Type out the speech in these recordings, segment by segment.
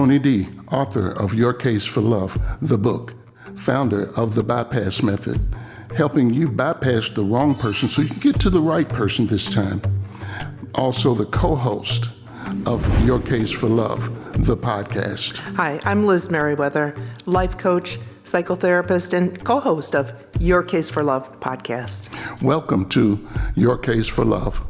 Tony D., author of Your Case for Love, the book, founder of the Bypass Method, helping you bypass the wrong person so you can get to the right person this time. Also, the co host of Your Case for Love, the podcast. Hi, I'm Liz Merriweather, life coach, psychotherapist, and co host of Your Case for Love podcast. Welcome to Your Case for Love.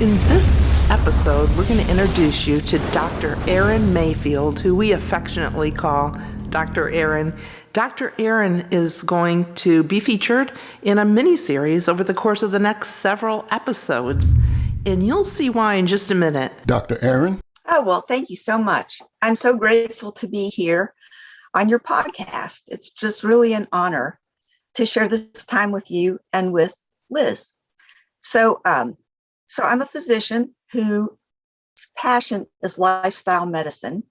In this episode, we're going to introduce you to Dr. Aaron Mayfield, who we affectionately call Dr. Aaron. Dr. Aaron is going to be featured in a mini series over the course of the next several episodes, and you'll see why in just a minute. Dr. Aaron? Oh, well, thank you so much. I'm so grateful to be here on your podcast. It's just really an honor to share this time with you and with Liz. So, um, so I'm a physician whose passion is lifestyle medicine.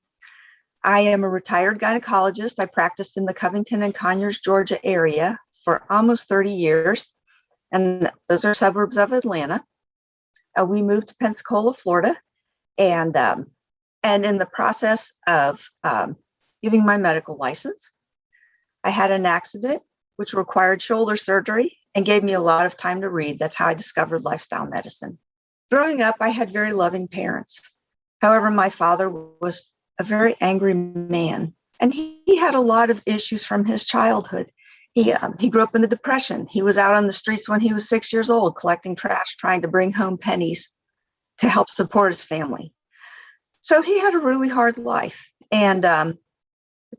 I am a retired gynecologist. I practiced in the Covington and Conyers, Georgia area for almost 30 years, and those are suburbs of Atlanta. Uh, we moved to Pensacola, Florida, and um, and in the process of um, getting my medical license, I had an accident which required shoulder surgery and gave me a lot of time to read. That's how I discovered lifestyle medicine. Growing up, I had very loving parents. However, my father was a very angry man, and he, he had a lot of issues from his childhood. He, um, he grew up in the Depression. He was out on the streets when he was six years old, collecting trash, trying to bring home pennies to help support his family. So he had a really hard life. And um,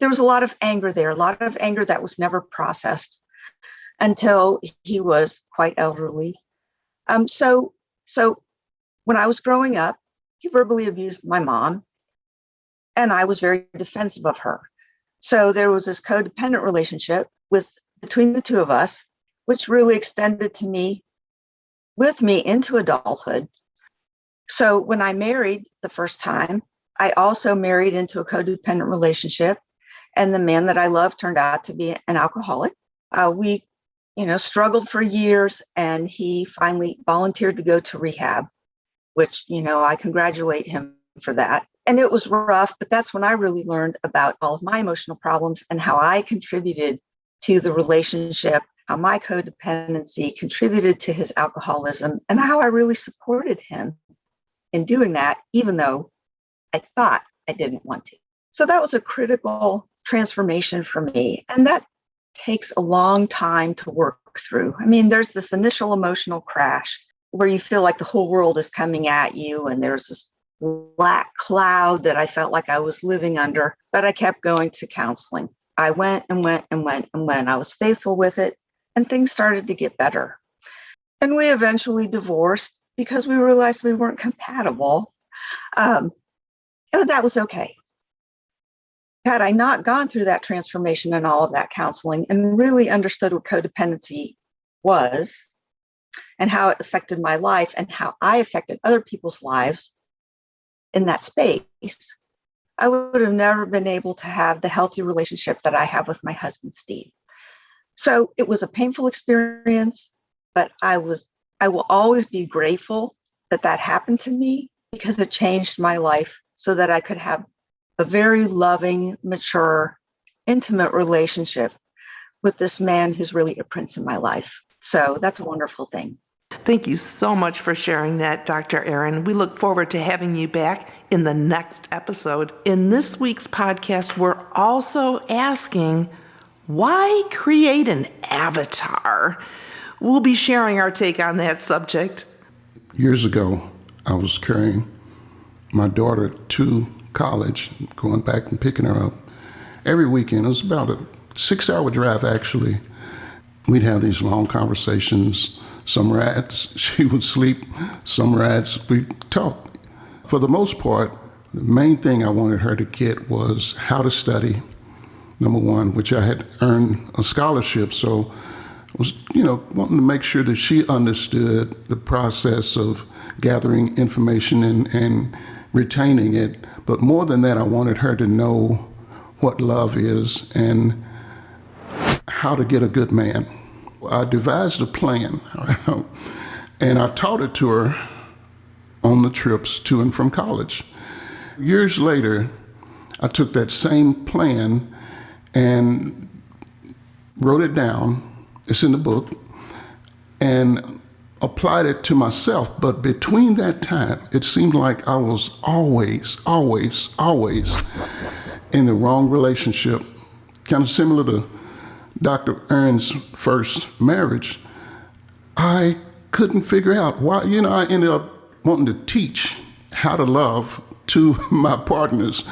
there was a lot of anger there, a lot of anger that was never processed until he was quite elderly. Um, so, so when I was growing up, he verbally abused my mom, and I was very defensive of her. So there was this codependent relationship with between the two of us, which really extended to me with me into adulthood. So when I married the first time, I also married into a codependent relationship, and the man that I loved turned out to be an alcoholic. Uh, we, you know, struggled for years, and he finally volunteered to go to rehab which, you know, I congratulate him for that. And it was rough, but that's when I really learned about all of my emotional problems and how I contributed to the relationship, how my codependency contributed to his alcoholism, and how I really supported him in doing that, even though I thought I didn't want to. So that was a critical transformation for me. And that takes a long time to work through. I mean, there's this initial emotional crash where you feel like the whole world is coming at you and there's this black cloud that I felt like I was living under, but I kept going to counseling. I went and went and went and went. I was faithful with it and things started to get better. And we eventually divorced because we realized we weren't compatible. Um, and that was okay. Had I not gone through that transformation and all of that counseling and really understood what codependency was, and how it affected my life and how I affected other people's lives in that space, I would have never been able to have the healthy relationship that I have with my husband, Steve. So it was a painful experience, but I was, I will always be grateful that that happened to me because it changed my life so that I could have a very loving, mature, intimate relationship with this man who's really a prince in my life. So that's a wonderful thing. Thank you so much for sharing that, Dr. Aaron. We look forward to having you back in the next episode. In this week's podcast, we're also asking why create an avatar? We'll be sharing our take on that subject. Years ago, I was carrying my daughter to college, going back and picking her up every weekend. It was about a six hour drive, actually. We'd have these long conversations some rats, she would sleep. Some rats, we'd talk. For the most part, the main thing I wanted her to get was how to study, number one, which I had earned a scholarship. So I was, you know, wanting to make sure that she understood the process of gathering information and, and retaining it. But more than that, I wanted her to know what love is and how to get a good man. I devised a plan and I taught it to her on the trips to and from college. Years later, I took that same plan and wrote it down. It's in the book. And applied it to myself. But between that time, it seemed like I was always, always, always in the wrong relationship, kind of similar to Dr. Aaron's first marriage. I couldn't figure out why, you know, I ended up wanting to teach how to love to my partners,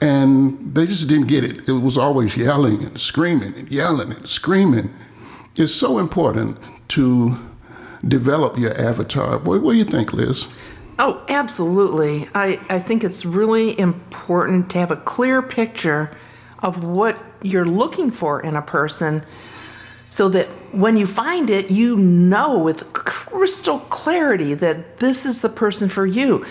and they just didn't get it. It was always yelling and screaming and yelling and screaming. It's so important to develop your avatar. What, what do you think, Liz? Oh, absolutely. I, I think it's really important to have a clear picture of what you're looking for in a person so that when you find it, you know with crystal clarity that this is the person for you.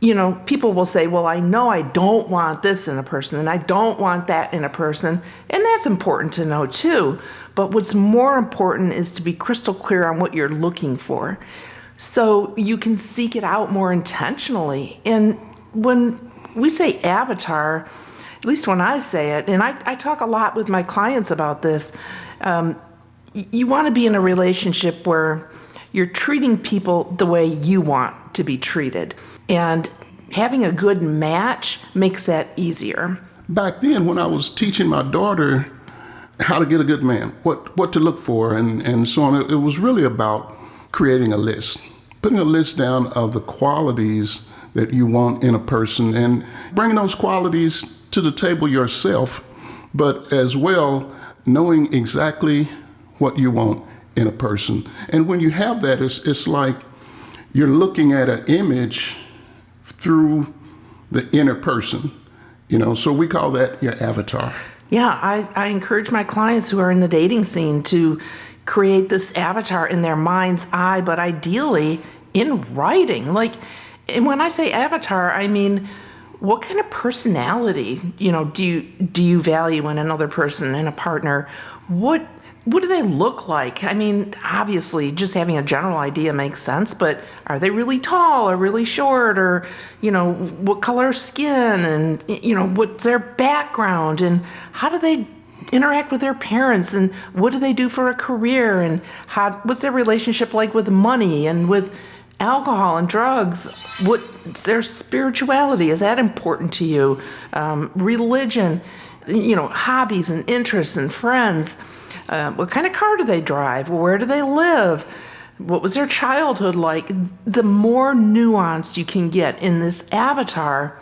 You know, people will say, Well, I know I don't want this in a person and I don't want that in a person. And that's important to know too. But what's more important is to be crystal clear on what you're looking for so you can seek it out more intentionally. And when we say avatar, at least when I say it, and I, I talk a lot with my clients about this, um, you want to be in a relationship where you're treating people the way you want to be treated. And having a good match makes that easier. Back then, when I was teaching my daughter how to get a good man, what what to look for, and and so on. It, was really about creating a list, putting a list down of the qualities that you want in a person, and bringing those qualities to the table yourself, but as well knowing exactly what you want in a person. And when you have that, it's it's like you're looking at an image through the inner person. You know, so we call that your avatar. Yeah, I, I encourage my clients who are in the dating scene to create this avatar in their mind's eye, but ideally in writing. Like, and when I say avatar, I mean, what kind of personality, you know, do you do you value in another person, in a partner? What what do they look like? I mean, obviously, just having a general idea makes sense, but are they really tall or really short or, you know, what color skin and, you know, what's their background and how do they interact with their parents and what do they do for a career and how, what's their relationship like with money and with alcohol and drugs? What's their spirituality? Is that important to you? Um, religion, you know, hobbies and interests and friends uh, what kind of car do they drive? Where do they live? What was their childhood like? The more nuanced you can get in this avatar,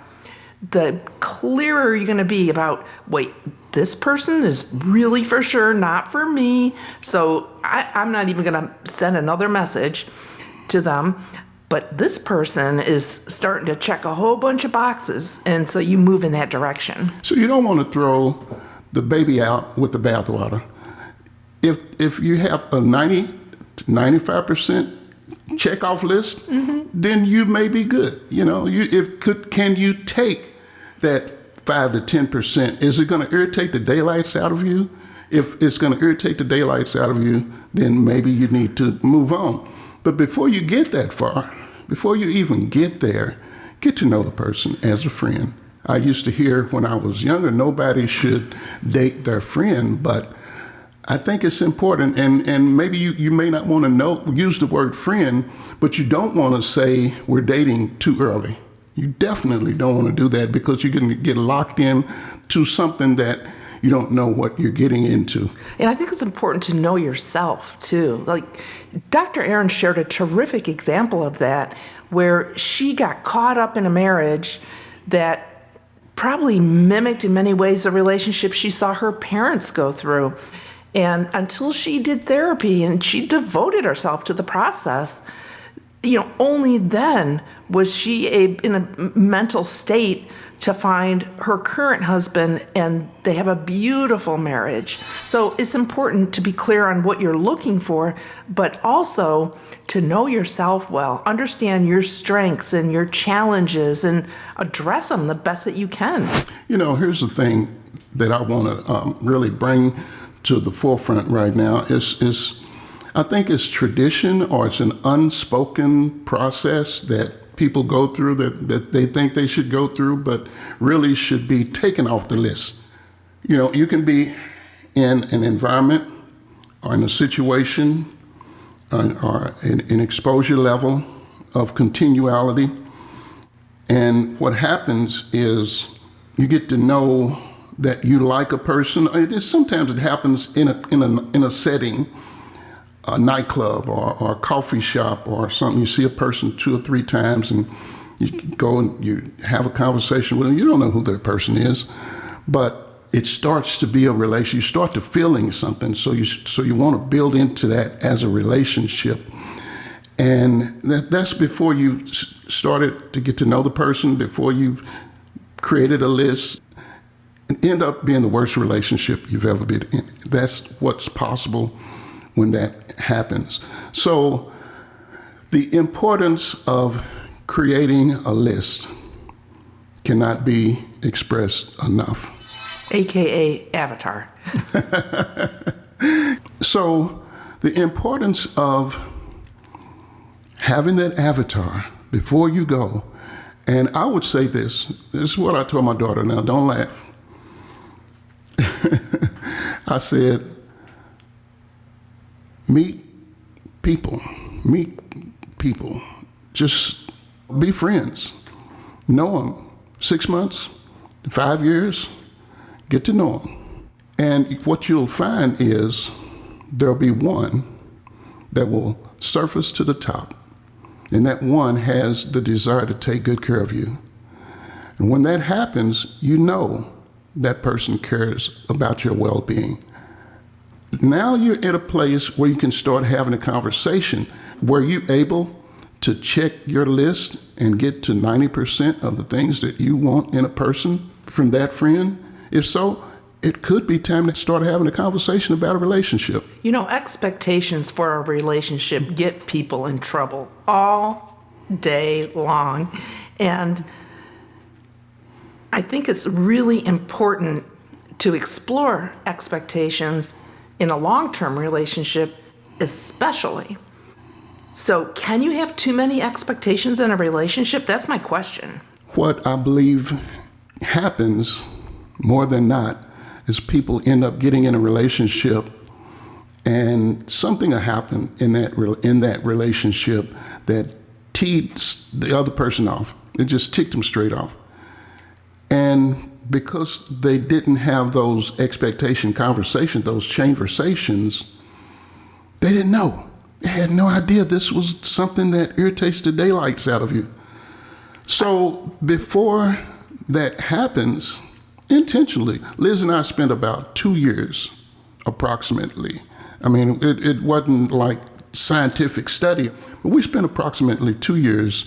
the clearer you're going to be about wait, this person is really for sure not for me. So I, I'm not even going to send another message to them. But this person is starting to check a whole bunch of boxes. And so you move in that direction. So you don't want to throw the baby out with the bathwater if if you have a 90 95% check off list, mm-hmm. then you may be good. You know, you if could can you take that five to ten percent? Is it going to irritate the daylights out of you? If it's going to irritate the daylights out of you, then maybe you need to move on. But before you get that far, before you even get there, get to know the person as a friend. I used to hear when I was younger, nobody should date their friend, but I think it's important, and, and maybe you, you may not want to know use the word friend, but you don't want to say we're dating too early. You definitely don't want to do that because you're going to get locked in to something that you don't know what you're getting into. And I think it's important to know yourself too. Like Dr. Aaron shared a terrific example of that where she got caught up in a marriage that probably mimicked in many ways the relationship she saw her parents go through. And until she did therapy and she devoted herself to the process, you know, only then was she a, in a mental state to find her current husband and they have a beautiful marriage. So it's important to be clear on what you're looking for, but also to know yourself well, understand your strengths and your challenges and address them the best that you can. You know, here's the thing that I want to um, really bring to the forefront right now is is I think it's tradition or it's an unspoken process that people go through that, that they think they should go through, but really should be taken off the list. You know, you can be in an environment or in a situation uh, or an, an exposure level of continuality. And what happens is you get to know that you like a person. It is, sometimes it happens in a, in a, in a setting, a nightclub or, or a coffee shop or something. You see a person two or three times and you go and you have a conversation with them. You don't know who that person is, but it starts to be a relation. You start to feeling something, so you so you want to build into that as a relationship, and that, that's before you started to get to know the person, before you've created a list, and end up being the worst relationship you've ever been in. That's what's possible when that happens. So, the importance of creating a list cannot be expressed enough. AKA Avatar. So, the importance of having that avatar before you go, and I would say this this is what I told my daughter. Now, don't laugh. I said, meet people, meet people, just be friends, know them. Six months, five years, get to know them. And what you'll find is there'll be one that will surface to the top, and that one has the desire to take good care of you. And when that happens, you know that person cares about your well being. Now you're at a place where you can start having a conversation where you're able to check your list and get to 90% of the things that you want in a person from that friend? If so, it could be time to start having a conversation about a relationship. You know, expectations for a relationship get people in trouble all day long. And I think it's really important to explore expectations in a long term relationship, especially. So, can you have too many expectations in a relationship? That's my question. What I believe happens more than not is people end up getting in a relationship and something will happen in that in that relationship that teed the other person off. It just ticked them straight off. And because they didn't have those expectation conversations, those conversations, they didn't know. They had no idea this was something that irritates the daylights out of you. So before that happens, intentionally, Liz and I spent about two years approximately. I mean, it, it wasn't like scientific study, but we spent approximately two years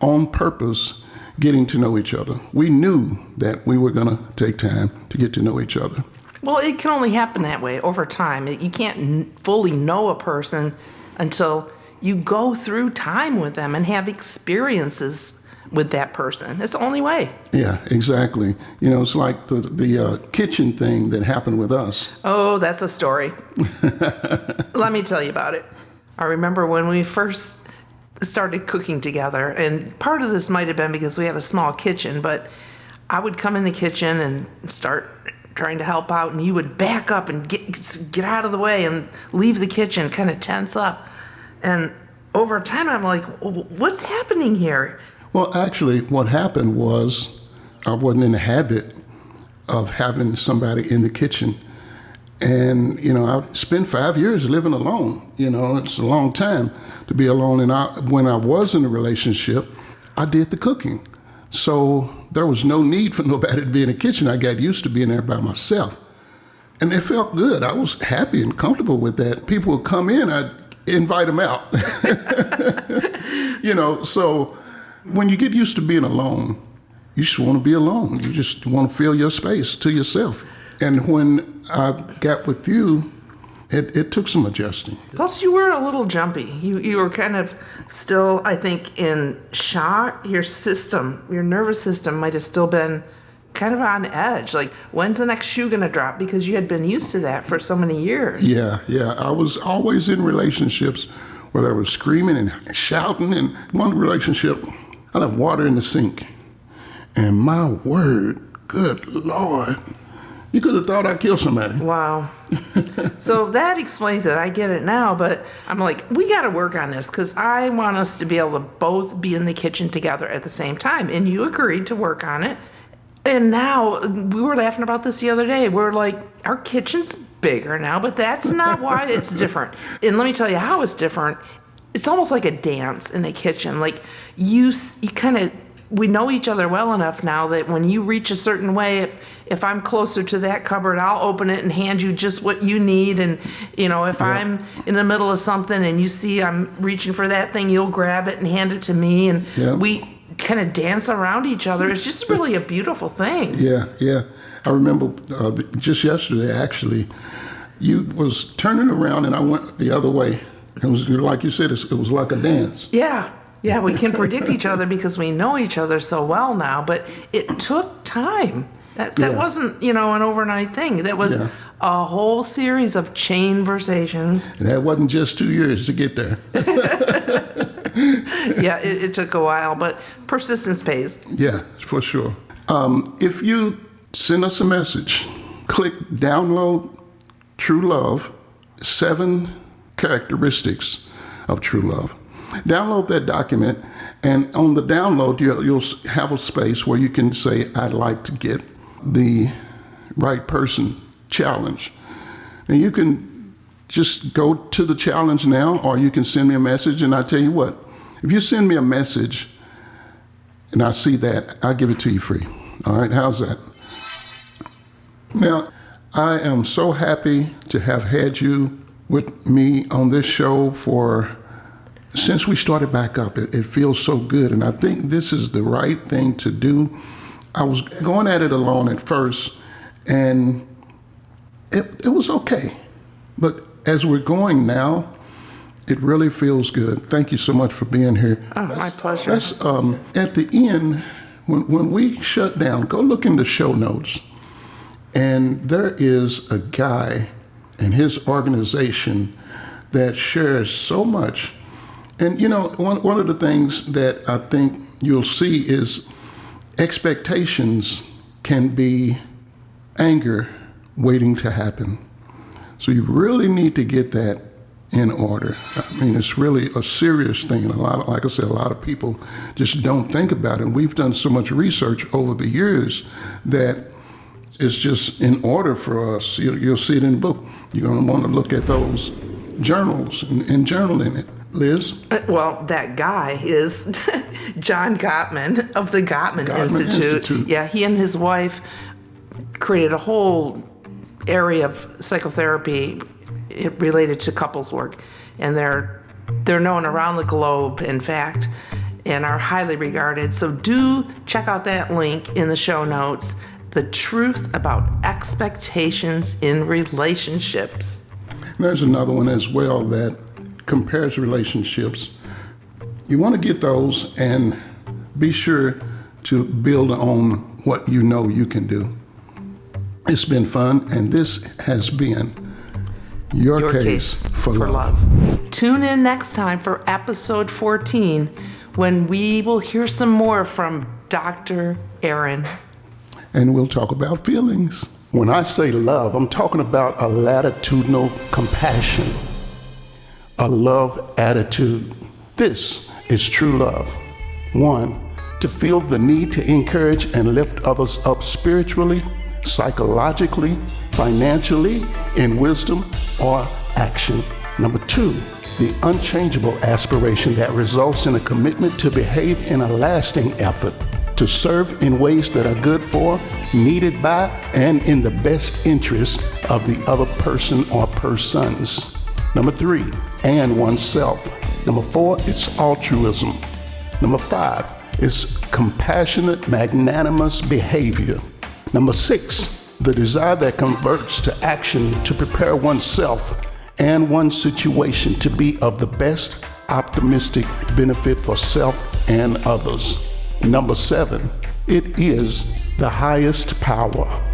on purpose getting to know each other. We knew that we were going to take time to get to know each other. Well, it can only happen that way over time. You can't n- fully know a person until you go through time with them and have experiences with that person. It's the only way. Yeah, exactly. You know, it's like the the uh, kitchen thing that happened with us. Oh, that's a story. Let me tell you about it. I remember when we first started cooking together, and part of this might have been because we had a small kitchen, but I would come in the kitchen and start trying to help out, and you would back up and get get out of the way and leave the kitchen, kind of tense up. And over time, I'm like, what's happening here? Well, actually, what happened was I wasn't in the habit of having somebody in the kitchen. And, you know, I spent five years living alone. You know, it's a long time to be alone. And I, when I was in a relationship, I did the cooking. So there was no need for nobody to be in the kitchen. I got used to being there by myself. And it felt good. I was happy and comfortable with that. People would come in, I'd invite them out. you know, so when you get used to being alone, you just want to be alone. You just want to feel your space to yourself. And when I got with you, it, it took some adjusting. Plus, you were a little jumpy. You you were kind of still, I think, in shock. Your system, your nervous system, might have still been kind of on edge. Like, when's the next shoe going to drop? Because you had been used to that for so many years. Yeah, yeah. I was always in relationships where they were screaming and shouting. And one relationship, I left water in the sink. And my word, good Lord, you could have thought I killed somebody. Wow. so that explains it. I get it now, but I'm like, we got to work on this because I want us to be able to both be in the kitchen together at the same time. And you agreed to work on it. And now we were laughing about this the other day. We're like, our kitchen's bigger now, but that's not why it's different. And let me tell you how it's different. It's almost like a dance in the kitchen. Like you, you kind of we know each other well enough now that when you reach a certain way, if if I'm closer to that cupboard, I'll open it and hand you just what you need. And you know, if yeah. I'm in the middle of something and you see I'm reaching for that thing, you'll grab it and hand it to me. And yeah. we kind of dance around each other. It's just really a beautiful thing. Yeah, yeah. I remember uh, just yesterday actually, you was turning around and I went the other way. It was like you said, it was like a dance. Yeah. Yeah, we can predict each other because we know each other so well now, but it took time. That, that yeah. wasn't, you know, an overnight thing. That was yeah. a whole series of chain conversations. And that wasn't just two years to get there. yeah, it, it, took a while, but persistence pays. Yeah, for sure. Um, if you send us a message, click download True Love, seven characteristics of true love. Download that document, and on the download, you'll, you'll have a space where you can say, I'd like to get the right person challenge. And you can just go to the challenge now, or you can send me a message, and I tell you what, if you send me a message and I see that, I'll give it to you free. All right, how's that? Now, I am so happy to have had you with me on this show for since we started back up, it, it, feels so good. And I think this is the right thing to do. I was going at it alone at first, and it, it was okay. But as we're going now, it really feels good. Thank you so much for being here. Oh, my pleasure. Um, at the end, when, when we shut down, go look in the show notes. And there is a guy and his organization that shares so much and you know, one, one of the things that I think you'll see is expectations can be anger waiting to happen. So you really need to get that in order. I mean, it's really a serious thing. A lot, of, like I said, a lot of people just don't think about it. And we've done so much research over the years that it's just in order for us. You'll, you'll see it in the book. You're going to want to look at those journals and, and journal in it. Liz? Uh, well, that guy is John Gottman of the Gottman, Gottman Institute. Institute. Yeah, he and his wife created a whole area of psychotherapy related to couples work, and they're they're known around the globe, in fact, and are highly regarded. So do check out that link in the show notes. The truth about expectations in relationships. There's another one as well that compares relationships. You want to get those and be sure to build on what you know you can do. It's been fun, and this has been your, your case, case, for, for love. love. Tune in next time for episode 14 when we will hear some more from Dr. Aaron. And we'll talk about feelings. When I say love, I'm talking about a latitudinal compassion a love attitude. This is true love. One, to feel the need to encourage and lift others up spiritually, psychologically, financially, in wisdom or action. Number two, the unchangeable aspiration that results in a commitment to behave in a lasting effort, to serve in ways that are good for, needed by, and in the best interest of the other person or persons. Number three, and oneself. Number four, it's altruism. Number five, it's compassionate, magnanimous behavior. Number six, the desire that converts to action to prepare oneself and one's situation to be of the best optimistic benefit for self and others. Number seven, it is the highest power.